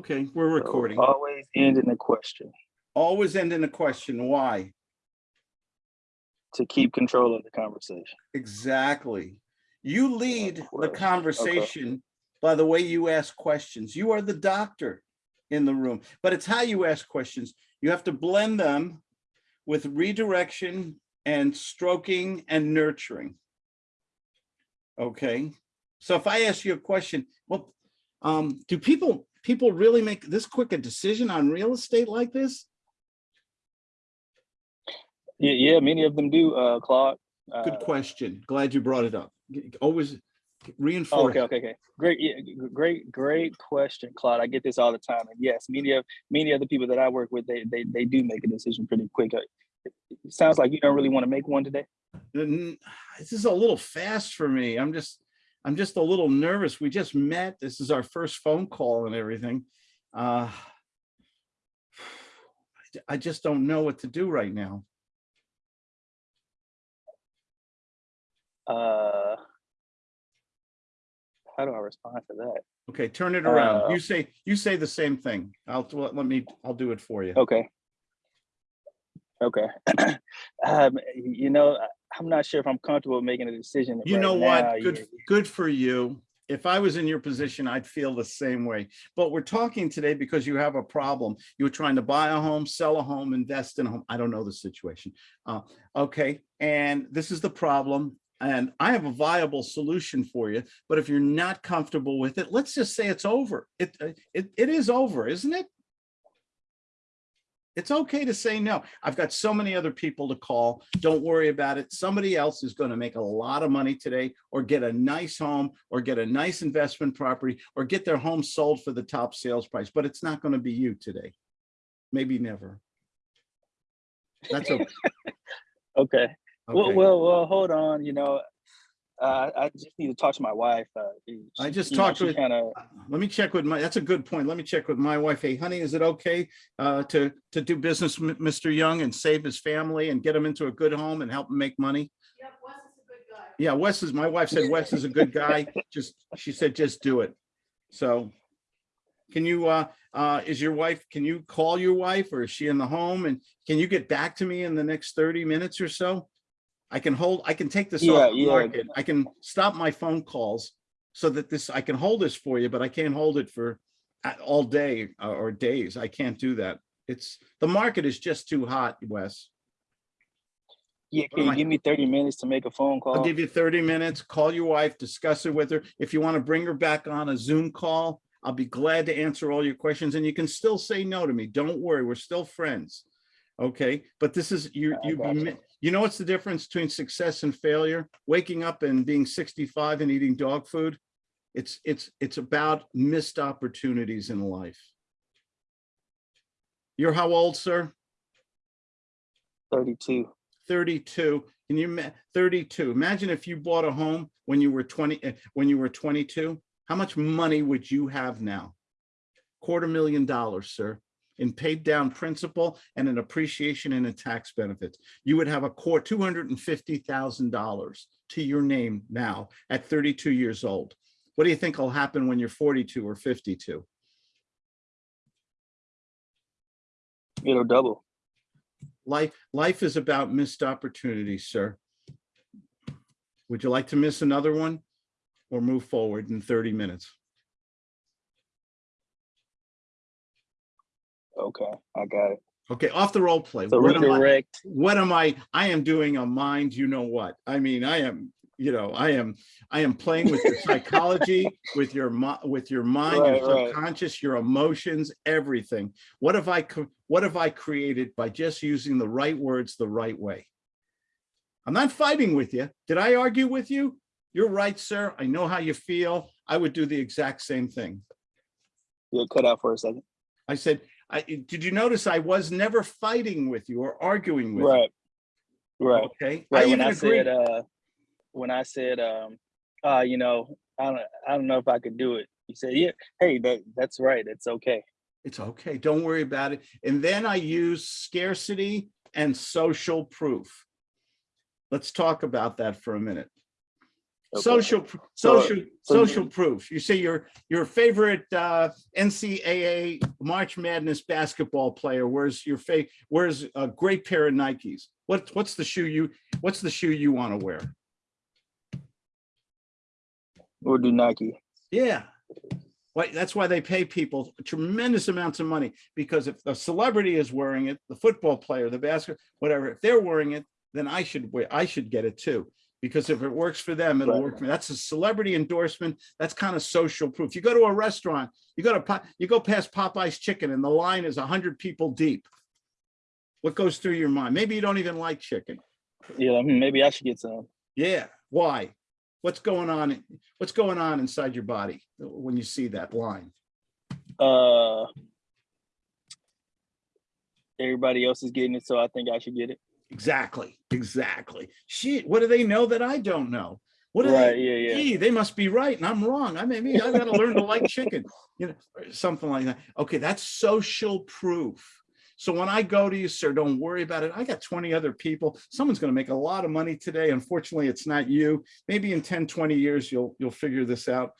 Okay, we're So recording. Always end in a question Always end in a question. Why? to keep control of the conversation. Exactly. You lead the course. Okay. conversation by the way you ask questions. You are the doctor in the room, but it's how you ask questions. You have to blend them with redirection and stroking and nurturing. Okay, so if I ask you a question, well, um, do people, people really make this quick a decision on real estate like this? Yeah, yeah, many of them do, uh, Claude. Good Uh, question. Glad you brought it up. Always reinforce. Okay, okay, okay. Great, yeah, great, great question, Claude. I get this all the time. And yes, many of many of the people that I work with, they they they do make a decision pretty quick. Uh, it Sounds like you don't really want to make one today. This is a little fast for me. I'm just, I'm just a little nervous. We just met. This is our first phone call and everything. Uh, I just don't know what to do right now. Uh, how do I respond to that? Okay, turn it around. Uh, You say, you say the same thing. I'll, let me, I'll do it for you. Okay. Okay. um, you know, I'm not sure if I'm comfortable making a decision. You right know now. what? Good, You- good for you. If I was in your position, I'd feel the same way. But we're talking today because you have a problem. You were trying to buy a home, sell a home, invest in a home. I don't know the situation. Uh, okay, and this is the problem. And I have a viable solution for you. But if you're not comfortable with it, let's just say it's over. It, uh, it, it is over, isn't it? It's okay to say no. I've got so many other people to call. Don't worry about it. Somebody else is going to make a lot of money today or get a nice home or get a nice investment property or get their home sold for the top sales price, but it's not going to be you today. Maybe never. That's okay. Okay. Well, well, well, hold on. You know, uh, I just need to talk to my wife. Uh, I just you know, talked she with- Kind of. Let me check with my, that's a good point. Let me check with my wife. Hey, honey, is it okay uh, to, to do business with Mr. Young and save his family and get him into a good home and help him make money? Yep, Wes is a good guy. Yeah, Wes is, my wife said Wes is a good guy. Just, she said, just do it. So can you, uh, uh, is your wife, can you call your wife or is she in the home? And can you get back to me in the next 30 minutes or so? I can hold, I can take this Yeah, off the yeah. market. I can stop my phone calls so that this, I can hold this for you, but I can't hold it for uh, all day uh, or days. I can't do that. It's, the market is just too hot, Wes. Yeah, can you give me 30 minutes to make a phone call? I'll give you 30 minutes, call your wife, discuss it with her. If you want to bring her back on a Zoom call, I'll be glad to answer all your questions and you can still say no to me. Don't worry, we're still friends. Okay, but this is, you, you, mi- you know what's the difference between success and failure? Waking up and being 65 and eating dog food? It's, it's, it's about missed opportunities in life. You're how old, sir? 32. 32 can you 32? imagine if you bought a home when you were 20 eh, when you were 22 how much money would you have now quarter million dollars sir in paid down principal and an appreciation and a tax benefits you would have a core 250 thousand dollars to your name now at 32 years old what do you think will happen when you're 42 or 52 It'll double. Life, life is about missed opportunities, sir. Would you like to miss another one or move forward in 30 minutes? Okay, I got it. Okay, off the role play. So What am I, what am I, I am doing a mind, you know what? I mean, I am, you know, I am, I am playing with your psychology, with your, mi- with your mind, your Right, right. subconscious, your emotions, everything. What have I, what have I created by just using the right words the right way? I'm not fighting with you. Did I argue with you? You're right, sir. I know how you feel. I would do the exact same thing. You'll cut out for a second. I said, I, did you notice I was never fighting with you or arguing with you? Right. Right. Okay. Right. When even I agree- said, uh, when I said, um, uh, you know, I don't, I don't know if I could do it. You said, yeah, hey, that, that's right. It's okay. It's okay. Don't worry about it. And then I use scarcity and social proof. Let's talk about that for a minute. Okay. social, pr- So- social, so- social proof. You say your, your favorite uh, NCAA March Madness basketball player wears your fa, wears a great pair of Nikes. What, what's the shoe you, what's the shoe you want to wear? We'll do Nike. Yeah. Why, that's why they pay people tremendous amounts of money, because if a celebrity is wearing it, the football player, the basket, whatever, if they're wearing it, then I should wear, I should get it too. Because if it works for them, it'll Right. work for me. That's a celebrity endorsement. That's kind of social proof. You go to a restaurant, you go to, you go past Popeye's Chicken and the line is a hundred people deep. What goes through your mind? Maybe you don't even like chicken. Yeah, maybe I should get some. Yeah, why? What's going on? What's going on inside your body when you see that line? Uh, everybody else is getting it, so I think I should get it. Exactly, exactly. Shit, what do they know that I don't know? What do Right? they? Yeah, yeah. Gee, they must be right and I'm wrong. I maybe I gotta learn to like chicken, you know, something like that. Okay, that's social proof. So when I go to you, sir, don't worry about it. I got 20 other people. Someone's gonna make a lot of money today. Unfortunately, it's not you. Maybe in 10, 20 years, you'll you'll figure this out.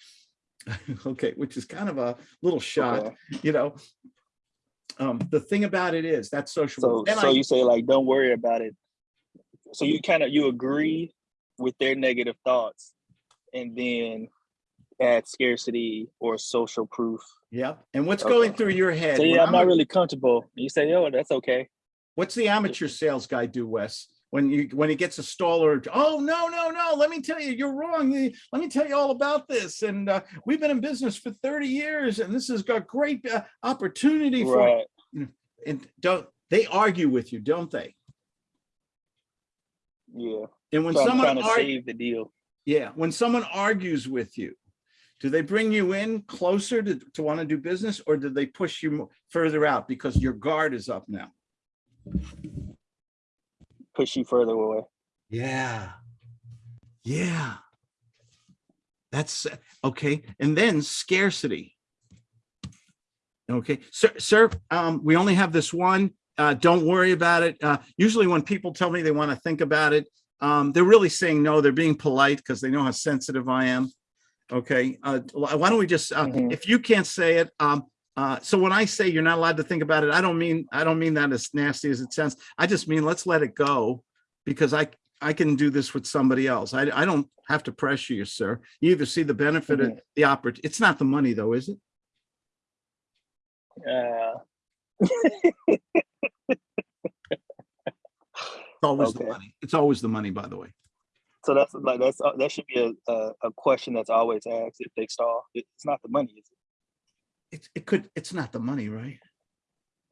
Okay, which is kind of a little shot, Okay. you know. Um, the thing about it is that's social. So, so I- you say like, don't worry about it. So you kind of you agree with their negative thoughts, and then add scarcity or social proof. Yep. And what's Okay. going through your head? So yeah, I'm I'm not really comfortable. You say, oh, that's okay. What's the amateur sales guy do, Wes? When you, when he gets a staller, oh, no, no, no, let me tell you, you're wrong. Let me tell you all about this. And uh, we've been in business for 30 years and this has got great uh, opportunity for, Right. and don't, they argue with you, don't they? Yeah. And when Trying, someone, to save the deal. yeah, when someone argues with you, do they bring you in closer to, to want to do business or do they push you further out because your guard is up now? Push you further away. Yeah. Yeah. That's okay. And then scarcity. Okay, sir, sir, um, we only have this one. Uh, don't worry about it. Uh, usually when people tell me they want to think about it, um, they're really saying no, they're being polite because they know how sensitive I am. Okay, uh, why don't we just, uh, Mhm. if you can't say it, um, uh, so when I say you're not allowed to think about it, I don't mean, I don't mean that as nasty as it sounds. I just mean, let's let it go because I, I can do this with somebody else. I, I don't have to pressure you, sir. You either see the benefit of the oppor, it's not the money though, is it? Yeah. It's always the money. It's always the money, by the way. so that's like that's uh, that should be a, a a question that's always asked if they stall. It's not the money, is it? It, it could, it's not the money, right?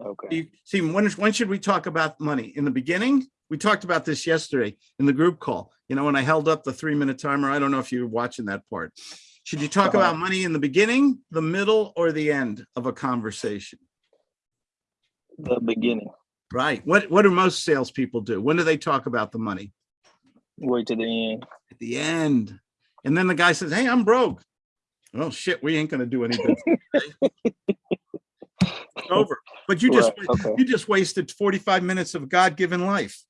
Okay. You see, when, when should we talk about money? In the beginning? We talked about this yesterday in the group call. You know, when I held up the three minute timer, I don't know if you were watching that part. Should you talk Uh-huh. about money in the beginning, the middle, or the end of a conversation? The beginning. Right? What, what do most salespeople do? When do they talk about the money? Wait to the end. At the end. And then the guy says, hey, I'm broke. Oh, shit, we ain't gonna do anything. It's Over. But you just, Right, okay. you just wasted 45 minutes of God-given life.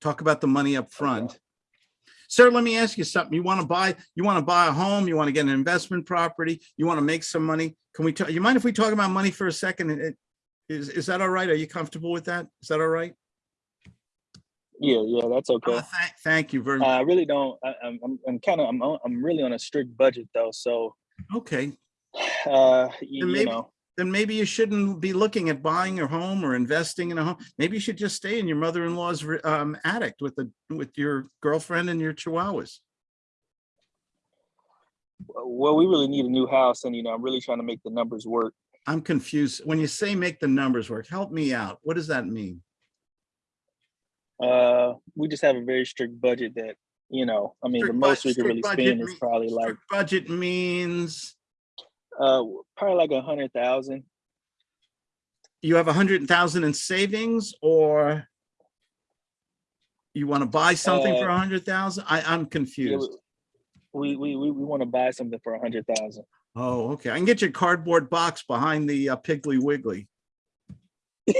Talk about the money up front. Sir, let me ask you something. You want to buy, you want to buy a home, you want to get an investment property, you want to make some money. Can we, talk? you mind if we talk about money for a second? Is, is that all right? Are you comfortable with that? Is that all right? Yeah, yeah, that's okay. Oh, thank, thank you very much. I really don't. I, I'm, I'm, I'm kind of, I'm, I'm really on a strict budget though. So, Okay, uh, you, Then you maybe- know, then maybe you shouldn't be looking at buying a home or investing in a home. Maybe you should just stay in your mother-in-law's um, attic with the, with your girlfriend and your chihuahuas. well, we really need a new house, and you know, I'm really trying to make the numbers work. I'm confused. When you say make the numbers work, help me out. What does that mean? Uh, we just have a very strict budget that, you know, I mean, the Strict bud- most we could really spend is probably like, Budget means uh, probably like a hundred thousand. you have a hundred thousand in savings or you want to buy something for Uh, a hundred thousand? I, I'm confused. we, we, we, we want to buy something for a hundred thousand. Oh, okay. I can get your cardboard box behind the uh, Piggly Wiggly.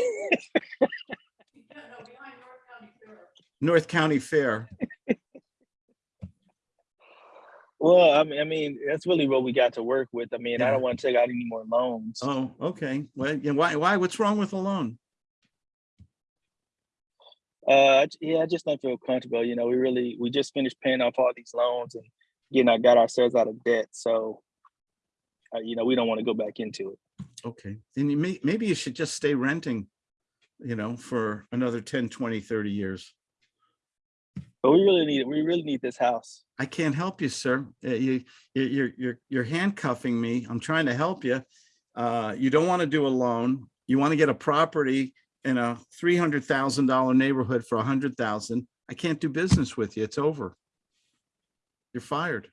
North County Fair. Well, I mean, I mean, that's really what we got to work with. I mean, I don't want to take out any more loans. Oh, okay. Well, yeah, why, why, what's wrong with a loan? Uh, yeah, I just don't feel comfortable. You know, we really we just finished paying off all these loans and getting I got ourselves out of debt. So, uh, you know, we don't want to go back into it. Okay, then you may, maybe you should just stay renting, you know, for another 10, 20, 30 years. But we really need it. we really need this house. I can't help you, sir. Uh, You, you, you're, you're, you're handcuffing me. I'm trying to help you. Uh, you don't want to do a loan. You want to get a property in a three hundred thousand dollar neighborhood for a hundred thousand. I can't do business with you. It's over. You're fired.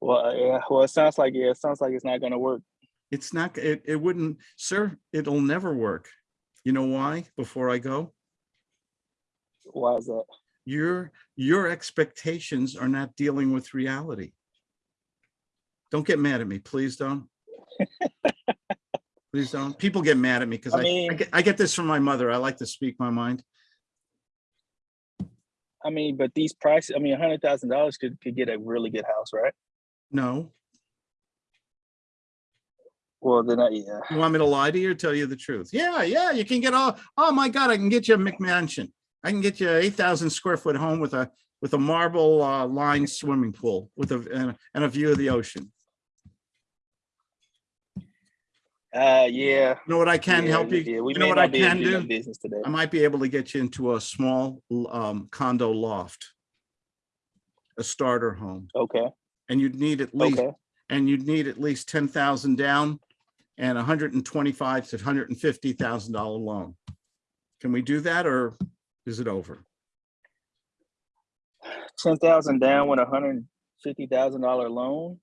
Well, uh, yeah, well, it sounds like yeah, it sounds like it's not going to work. It's not, it, it wouldn't, sir, it'll never work. You know why? Before I go? Why is that? your your expectations are not dealing with reality. Don't get mad at me, please don't. Please don't. People get mad at me because I I, I, get, I get this from my mother. I like to speak my mind. I mean, but these prices, I mean, a hundred thousand dollars could could get a really good house, right? No, Well, then, I, yeah. you want me to lie to you or tell you the truth? Yeah, yeah, you can get all, oh my God, I can get you a McMansion. I can get you an eight thousand square foot home with a, with a marble uh, lined swimming pool with a, and a- and a view of the ocean. Uh, yeah. You know what I can yeah, help you? Yeah, we You know what I not be able can do? Business today. I might be able to get you into a small um, condo loft. A starter home, Okay. and you'd need at least, Okay. and you'd need at least ten thousand down and hundred and twenty-five to hundred and fifty thousand dollar loan. Can we do that or is it over? Ten thousand down with a hundred fifty thousand dollar loan.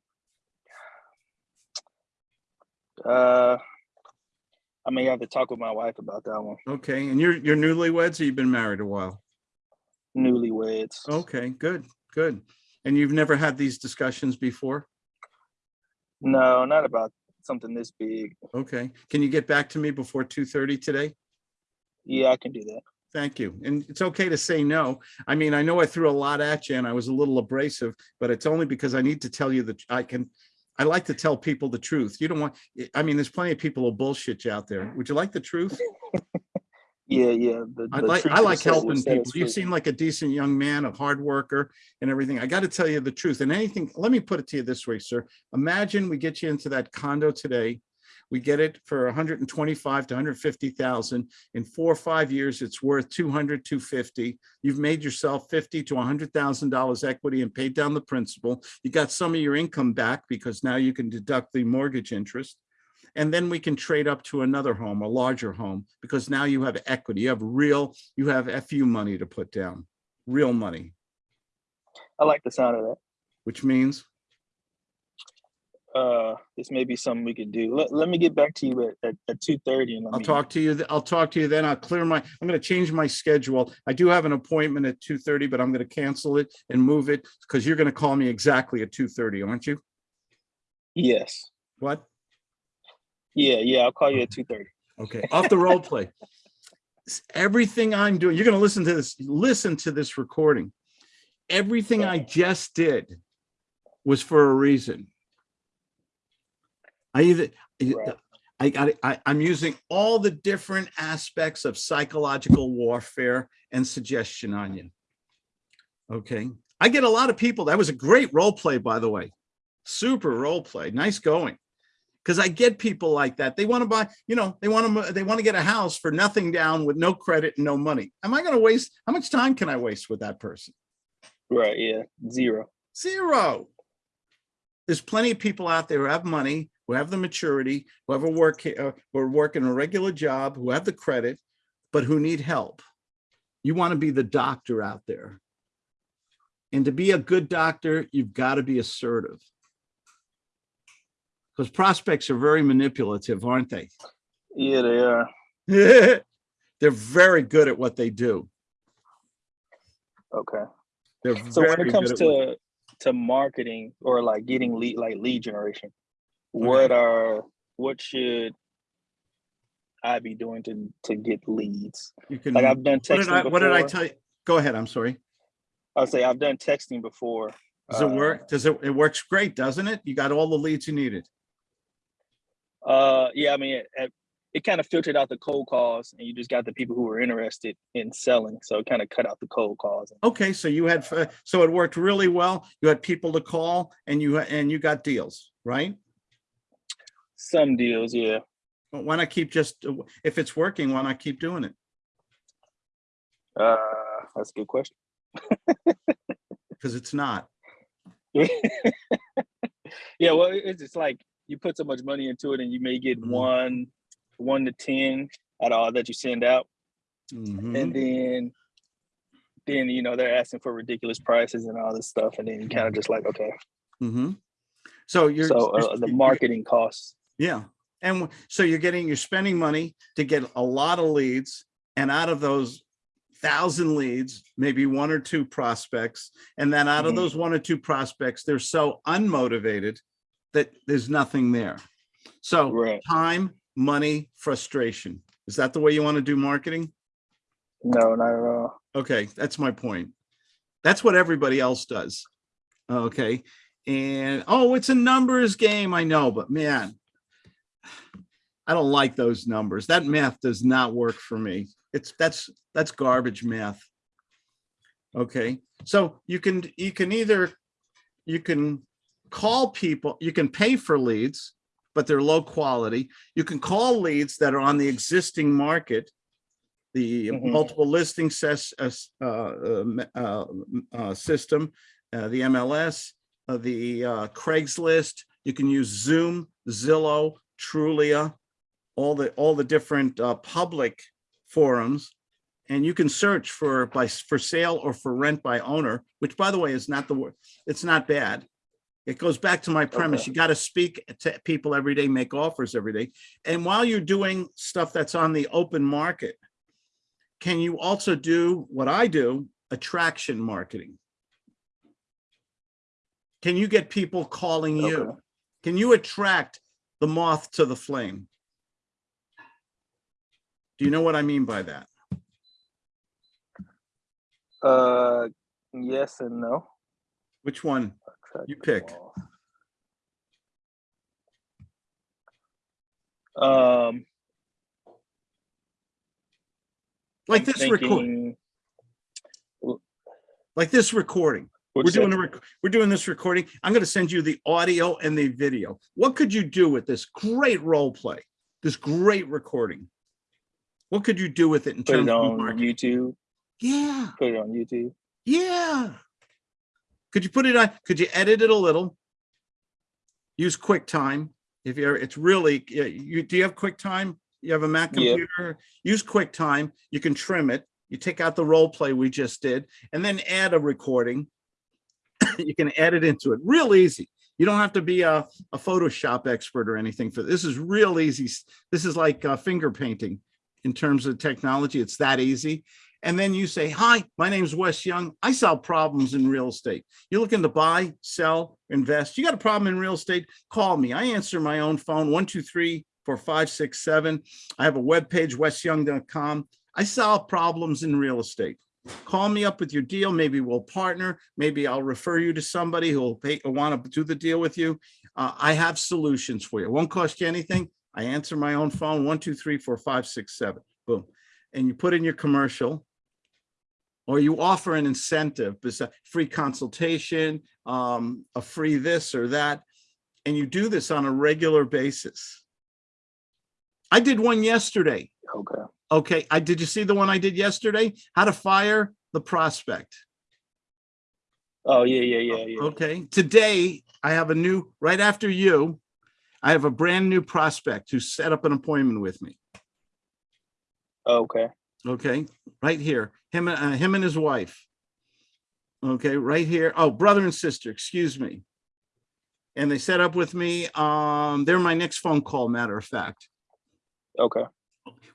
Uh, I may have to talk with my wife about that one. Okay, and you're, you're newlyweds or you've been married a while? Newlyweds. Okay, good, good. And you've never had these discussions before? No, not about something this big. Okay, can you get back to me before two thirty today? Yeah, I can do that. Thank you. And it's okay to say no. I mean, I know I threw a lot at you and I was a little abrasive, but it's only because I need to tell you that I can, I like to tell people the truth. You don't want, I mean, there's plenty of people who bullshit you out there. Would you like the truth? Yeah, yeah. The, I the like, I like helping people. You seem like a decent young man, a hard worker and everything. I got to tell you the truth and anything, let me put it to you this way, sir. Imagine we get you into that condo today. We get it for 125 to 150,000. In four or five years, it's worth 200, 250. You've made yourself 50 to 100,000 dollars equity and paid down the principal. You got some of your income back because now you can deduct the mortgage interest. And then we can trade up to another home, a larger home, because now you have equity, you have real, you have FU money to put down, real money, I like the sound of that. which means, Uh, this may be something we could do. Let, let me get back to you at, at, at two thirty and let I'll me- talk to you, I'll talk to you then. I'll clear my, I'm gonna change my schedule. I do have an appointment at two thirty, but I'm gonna cancel it and move it because you're gonna call me exactly at two thirty, aren't you? Yes. What? Yeah, yeah. I'll call you at two thirty. Okay, off the role play. Everything I'm doing, you're gonna listen to this, listen to this recording. Everything I just did was for a reason. I either, Right. I got I, I'm using all the different aspects of psychological warfare and suggestion on you. Okay, I get a lot of people, that was a great role play, by the way. Super role play, nice going. Because I get people like that. They want to buy, you know, they want to, they want to get a house for nothing down with no credit and no money. Am I going to waste, how much time can I waste with that person? Right. Yeah. Zero. Zero. There's plenty of people out there who have money, who have the maturity, who have a work, uh, who are working a regular job, who have the credit, but who need help. You want to be the doctor out there. And to be a good doctor, you've got to be assertive. Because prospects are very manipulative, aren't they? Yeah, they are. They're very good at what they do. Okay. They're So when it comes good at what- to to marketing or like getting lead like lead generation, what are what should I'd be doing to to get leads. You can, Like I've done did I, texting what did I tell you? Go ahead, I'm sorry. I'll say I've done texting before. Does it uh, work? Does it, it works great, doesn't it? You got all the leads you needed. Uh, yeah, I mean, it, it, it kind of filtered out the cold calls, and you just got the people who were interested in selling. So it kind of cut out the cold calls. Okay, so you had, uh, so it worked really well. You had people to call and you, and you got deals, right? Some deals, yeah. But why not keep just, if it's working, why not keep doing it? Uh, that's a good question. Because it's not. yeah, well, it- it's just like you put so much money into it, and you may get Mhm. one, one to ten out of all that you send out, Mhm. and then, then you know they're asking for ridiculous prices and all this stuff, and then you kind of just like, okay, Mm -hmm. So you're. so uh, the you're- marketing costs. Yeah, and so you're getting, you're spending money to get a lot of leads, and out of those thousand leads, maybe one or two prospects, and then out of Mhm. those one or two prospects, they're so unmotivated that there's nothing there. So Right. time, money, frustration. Is that the way you want to do marketing? No, not at all. Okay, that's my point. That's what everybody else does. Okay, and oh, it's a numbers game. I know, but man, I don't like those numbers. That math does not work for me. It's that's that's garbage math. Okay, so you can you can either you can call people, you can pay for leads, but they're low quality. You can call leads that are on the existing market the Mhm. multiple listing ses, uh, uh, uh, uh, system, uh, the MLS, uh, the uh, Craigslist. You can use Zoom, Zillow, Trulia, all the all the different uh, public forums, and you can search for by for sale or for rent by owner. Which, by the way, is not the word. It's not bad. It goes back to my premise. Okay. You got to speak to people every day, make offers every day, and while you're doing stuff that's on the open market can you also do what I do, attraction marketing? Can you get people calling you? Can you attract the moth to the flame? Do you know what I mean by that? Uh, yes and no. Which one? You pick. Um, Like I'm this record, thinking- like this recording. What'd We're doing a, rec- we're doing this recording. I'm going to send you the audio and the video. What could you do with this great role play? This great recording? What could you do with it in put terms it of on marketing? YouTube. Yeah. Put it on YouTube. Yeah. Could you put it on, could you edit it a little? Use QuickTime. If you're, it's really, yeah, you, do you have QuickTime? You have a Mac computer? Use QuickTime. You can trim it. You take out the role play we just did and then add a recording. You can add it into it. Real easy. You don't have to be a, a Photoshop expert or anything for this is real easy. This is like uh, finger painting in terms of technology. It's that easy and then you say, hi, my name is Wes Young. I solve problems in real estate. You're looking to buy, sell, invest. You got a problem in real estate? Call me. I answer my own phone, one, two, three, four, five, six, seven. I have a webpage, wesyoung.com. I solve problems in real estate. Call me up with your deal. Maybe we'll partner. Maybe I'll refer you to somebody who will pay, want to do the deal with you. Uh, I have solutions for you. It won't cost you anything. I answer my own phone, one, two, three, four, five, six, seven, boom. And you put in your commercial or you offer an incentive, free consultation, um, a free this or that, and you do this on a regular basis. I did one yesterday. Okay. I, did you see the one I did yesterday? How to fire the prospect. Oh yeah, yeah, yeah, yeah. Okay, today I have a new, right after you, I have a brand new prospect who set up an appointment with me. Okay. Okay, right here, him, uh, him and his wife. Okay, right here. Oh, brother and sister, excuse me. And they set up with me. Um, they're my next phone call, matter of fact. Okay.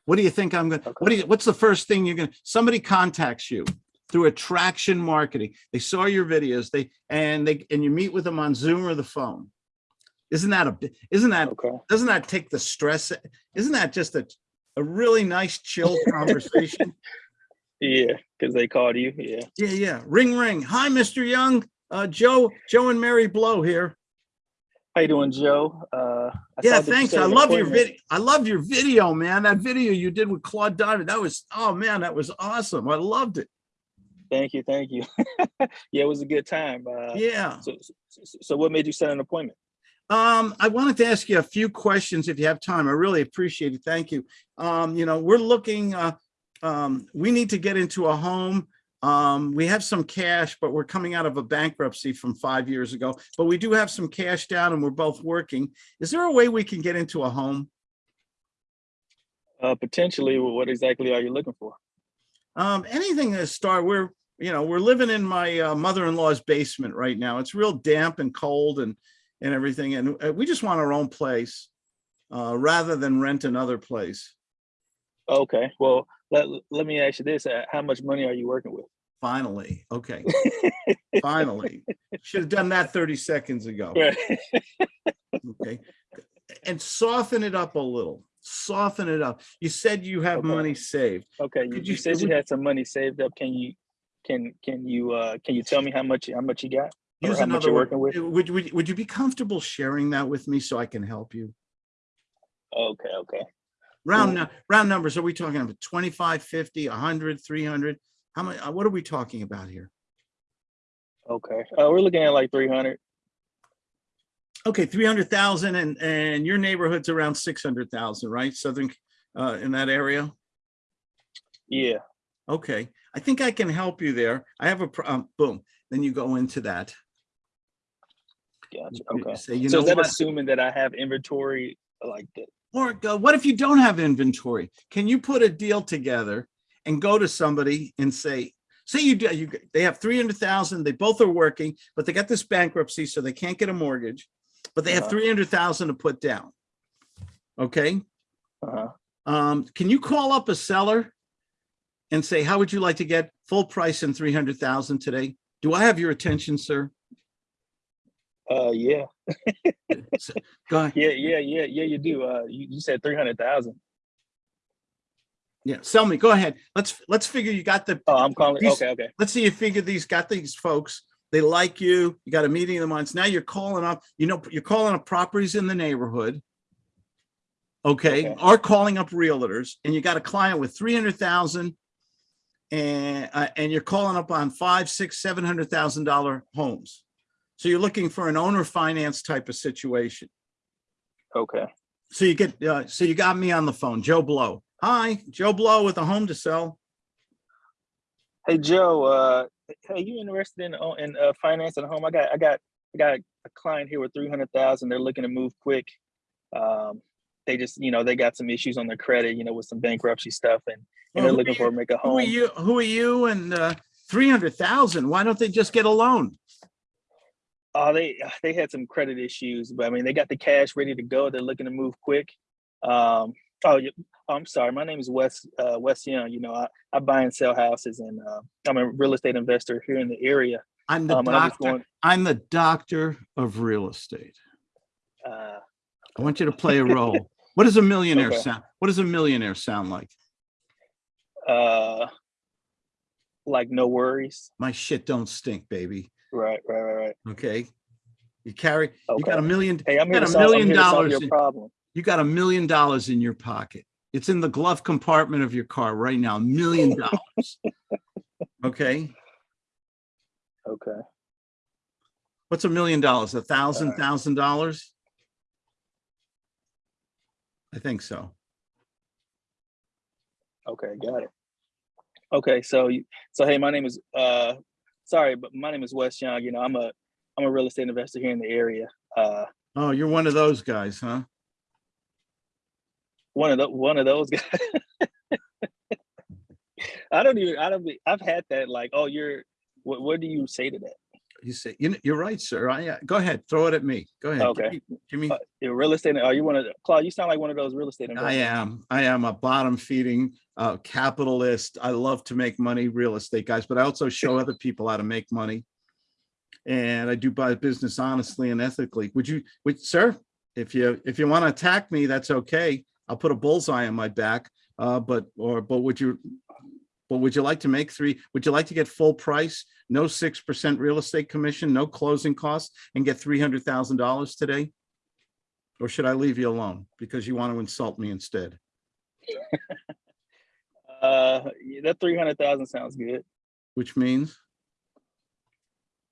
What do you think I'm gonna, what do you, what's the first thing you're gonna, somebody contacts you through attraction marketing. They saw your videos, they, and they, and you meet with them on Zoom or the phone. Isn't that a, isn't that Okay. doesn't that take the stress? Isn't that just a, a really nice chill conversation. Yeah, because they called you. Yeah. Yeah, yeah. Ring, ring. Hi, Mr. Young. Uh, Joe, Joe and Mary Blow here. How you doing, Joe? Uh, I Yeah, saw that you thanks. I love your video. I love your video, man. That video you did with Claude Diamond. That was, oh man, that was awesome. I loved it. Thank you, thank you. yeah, it was a good time. Uh, Yeah. so, so, so what made you set an appointment? Um, I wanted to ask you a few questions if you have time. I really appreciate it. Thank you. Um, you know, we're looking, uh, um, we need to get into a home. Um, we have some cash, but we're coming out of a bankruptcy from five years ago, but we do have some cash down and we're both working. Is there a way we can get into a home? Uh, potentially, what exactly are you looking for? Um, anything that start, we're, you know, we're living in my uh, mother-in-law's basement right now. It's real damp and cold and, and everything. And uh, we just want our own place, uh, rather than rent another place. Okay, well, let, let me ask you this. Uh, how much money are you working with? Finally, okay, finally. Should have done that 30 seconds ago, Right. okay? And soften it up a little, soften it up. You said you have Okay. money saved. Okay, you, Could you you- said you had some money saved up. Can you, can, can you, uh, can you tell me how much, how much you got? Use how much another you're working with? Would, would, would you be comfortable sharing that with me so I can help you? Okay, okay. Round, round numbers, are we talking about 25, 50, 100, 300? How many, uh, what are we talking about here? Okay, uh, we're looking at like three hundred. Okay, 300,000 and, and your neighborhood's around 600,000, right? Southern, uh, in that area? Yeah, Okay, I think I can help you there. I have a, um, boom, then you go into that. gotcha. You Okay. Say, you So know is that what? assuming that I have inventory like that? Or go, what if you don't have inventory? Can you put a deal together and go to somebody and say, say you do, you, they have 300,000, they both are working, but they got this bankruptcy, so they can't get a mortgage, but they have Uh-huh. 300,000 to put down. Okay, Uh-huh. um, can you call up a seller and say, how would you like to get full price and 300,000 today? Do I have your attention, sir? Uh, yeah, So, Go ahead. yeah, yeah, yeah, yeah, you do. Uh, you, you said three hundred thousand. Yeah, sell me. Go ahead. Let's, let's figure you got the, Oh, I'm calling, These- okay, okay. let's see you figure these, got these folks, they like you, you got a meeting in the minds. Now you're calling up, you know, you're calling up properties in the neighborhood. Okay, Okay. or calling up realtors and you got a client with three hundred thousand. And, uh, and you're calling up on five, six, seven hundred thousand dollar homes. So you're looking for an owner finance type of situation. Okay. So you get, uh, so you got me on the phone, Joe Blow. Hi, Joe Blow with a home to sell. Hey, Joe, uh, hey, you interested in, uh, in, uh, financing a home? I got, I got, I got a client here with three hundred thousand. They're looking to move quick. Um, they just, you know, they got some issues on their credit, you know, with some bankruptcy stuff and, and Well, they're looking are for you- to make a home. Who are you, who are you and, uh, three hundred thousand? Why don't they just get a loan? Oh, they, they had some credit issues, but I mean, they got the cash ready to go. They're looking to move quick. Um, oh, yeah, I'm sorry. My name is Wes, uh, Wes Young. You know, I, I buy and sell houses and, uh, I'm a real estate investor here in the area. I'm the Um, and I was doctor, going, I'm the doctor of real estate. uh, I want you to play a role. What does a millionaire Okay. sound? What does a millionaire sound like? uh, like no worries. My shit don't stink, baby. Right, right, right, right. Okay? You carry, okay. you got a million, Hey, I'm got to a million solve dollars your in- problem. you got a million dollars in your pocket. It's in the glove compartment of your car right now, a million dollars. Okay? Okay. What's a million dollars? A thousand, thousand dollars? I think so. Okay, got it. Okay, so you, so hey, my name is uh, sorry, but my name is Wes Young. You know, I'm a I'm a real estate investor here in the area. Uh, Oh, you're one of those guys, huh? one of the one of those guys. I don't even I don't be, I've had that like oh you're what what do you say to that? You say, you know, you're right, sir. I, uh, go ahead, throw it at me. Go ahead. Okay. me- Give me, Uh, real estate. Are you one of Claude? You sound like one of those real estate investors. I am, I am a bottom feeding uh, capitalist. I love to make money, real estate guys, but I also show other people how to make money. And I do buy business honestly and ethically. Would you, would, sir, if you, if you want to attack me, that's okay. I'll put a bullseye on my back. Uh, but, or, but would you, but would you like to make three, would you like to get full price? No six percent real estate commission, no closing costs and get three hundred thousand dollars today? Or should I leave you alone because you want to insult me instead? Uh, that three hundred thousand sounds good. Which means,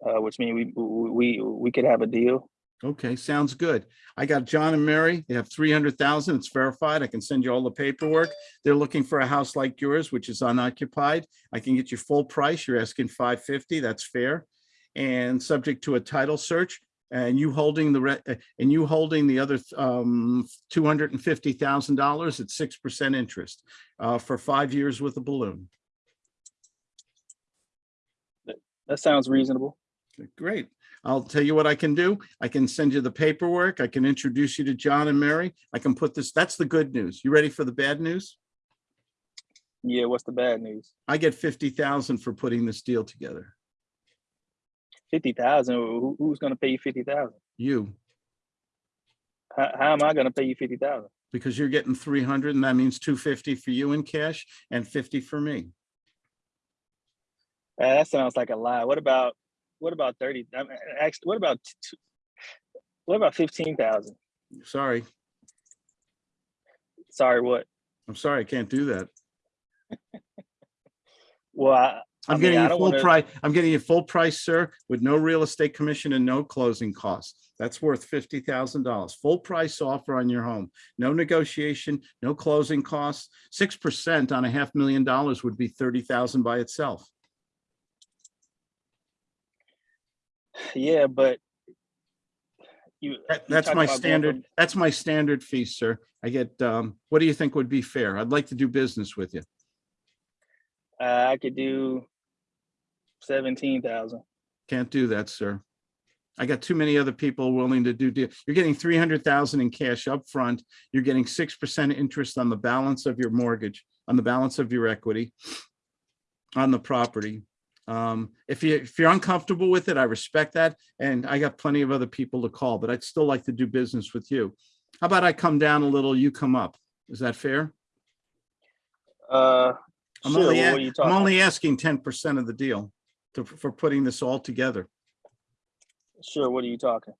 Uh, which means we we we could have a deal. Okay, sounds good. I got John and Mary. They have three hundred thousand. It's verified. I can send you all the paperwork. They're looking for a house like yours, which is unoccupied. I can get you full price. You're asking five fifty. That's fair. And subject to a title search and you holding the re- uh, and you holding the other um two hundred and fifty thousand dollars at six percent interest uh for five years with a balloon. That sounds reasonable. Great. I'll tell you what I can do. I can send you the paperwork. I can introduce you to John and Mary. I can put this, that's the good news. You ready for the bad news? Yeah. What's the bad news? I get fifty thousand for putting this deal together. Fifty thousand. Who, who's gonna pay you fifty thousand? You, How, how am I gonna pay you fifty thousand? because you're getting three hundred and that means two fifty for you in cash and fifty for me. Uh, that sounds like a lie. What about what about thirty? I mean, actually, what about what about fifteen thousand? Sorry, Sorry, what? I'm sorry, I can't do that. Well, I, I I'm mean, getting I you full wanna- price, I'm getting you full price, sir, with no real estate commission and no closing costs. That's worth fifty thousand dollars. Full price offer on your home. No negotiation, no closing costs. Six percent on a half million dollars would be thirty thousand by itself. Yeah, but you, that, that's my standard, from- that's my standard fee, sir. I get, um, what do you think would be fair? I'd like to do business with you. Uh, I could do seventeen thousand. Can't do that, sir. I got too many other people willing to do deal. You're getting three hundred thousand in cash up front. You're getting six percent interest on the balance of your mortgage, on the balance of your equity, on the property. Um, if you, if you're uncomfortable with it, I respect that. And I got plenty of other people to call, but I'd still like to do business with you. How about I come down a little, you come up? Is that fair? Uh, I'm sure, only, what a- were you I'm only asking ten percent of the deal to, for putting this all together, Sure, what are you talking?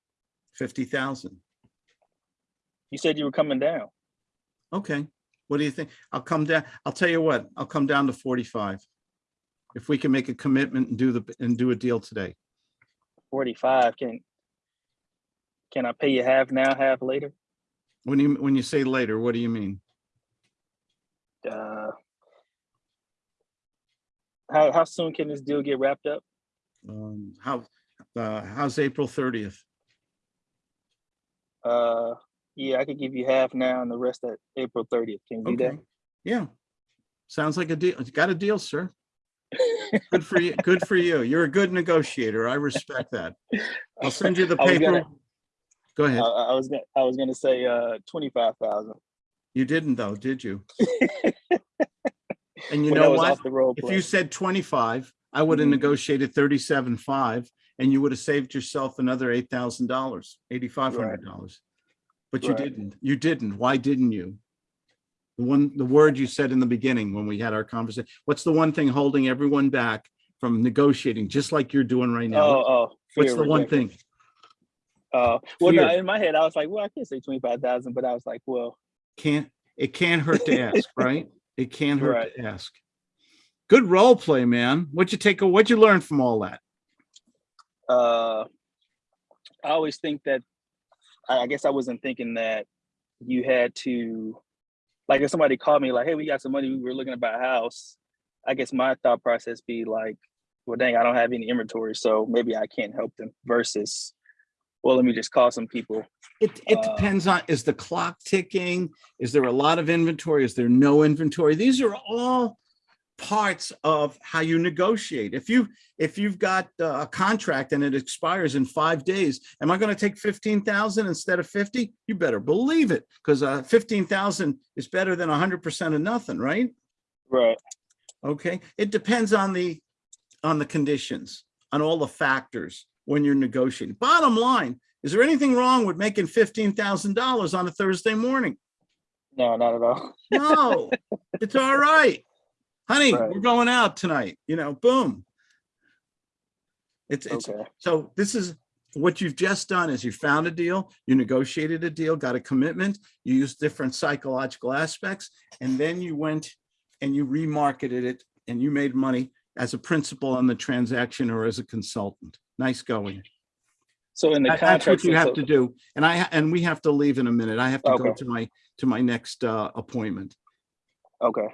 fifty thousand. You said you were coming down. Okay, what do you think? I'll come down, I'll tell you what, I'll come down to forty-five. If we can make a commitment and do the, and do a deal today. Forty-five. Can can I pay you half now, half later? When you, when you say later, what do you mean? Uh, how how soon can this deal get wrapped up? Um, how, uh, how's April thirtieth? Uh, yeah, I could give you half now and the rest at April thirtieth. Can you do that? yeah. Sounds like a deal. You got a deal, sir. Good for you, good for you. You're a good negotiator. I respect that. I'll send you the paper. gonna- Go ahead. I was gonna I was gonna say uh twenty-five thousand. You didn't though, did you? And you when know what? If play. you said twenty-five, I would have Mhm. negotiated thirty-seven five and you would have saved yourself another eight thousand dollars, eighty-five hundred dollars. But you Right. didn't. You didn't. Why didn't you? The one, the word you said in the beginning when we had our conversation, what's the one thing holding everyone back from negotiating, just like you're doing right now? oh oh. What's the one thing? Uh, well, no, in my head I was like, well, I can't say twenty-five thousand, but I was like, well, Can't, it can't hurt to ask, right? It can't hurt Right. to ask. Good role play, man. What'd you take, what'd you learn from all that? uh, I always think that I guess I wasn't thinking that you had to like if somebody called me like, hey, we got some money, we were looking to buy a house. I guess my thought process be like, well, dang, I don't have any inventory, so maybe I can't help them. Versus, well, let me just call some people. It, it Uh, depends on, is the clock ticking? Is there a lot of inventory? Is there no inventory? These are all parts of how you negotiate. If you, if you've got uh, a contract and it expires in five days, am I going to take 15,000 instead of 50? You better believe it, because uh, 15,000 is better than 100% of nothing, right? Right. Okay, it depends on the, on the conditions, on all the factors when you're negotiating. Bottom line, is there anything wrong with making fifteen thousand dollars on a Thursday morning? No, not at all. No, it's all right. Honey, Right. we're going out tonight, you know, boom. It's, it's, Okay. so this is, what you've just done is you found a deal, you negotiated a deal, got a commitment, you used different psychological aspects, and then you went and you remarketed it and you made money as a principal on the transaction or as a consultant. Nice going. So in the That- That's contract, what you have to do. And I, and we have to leave in a minute. I have to go to my, to my next uh, appointment. okay.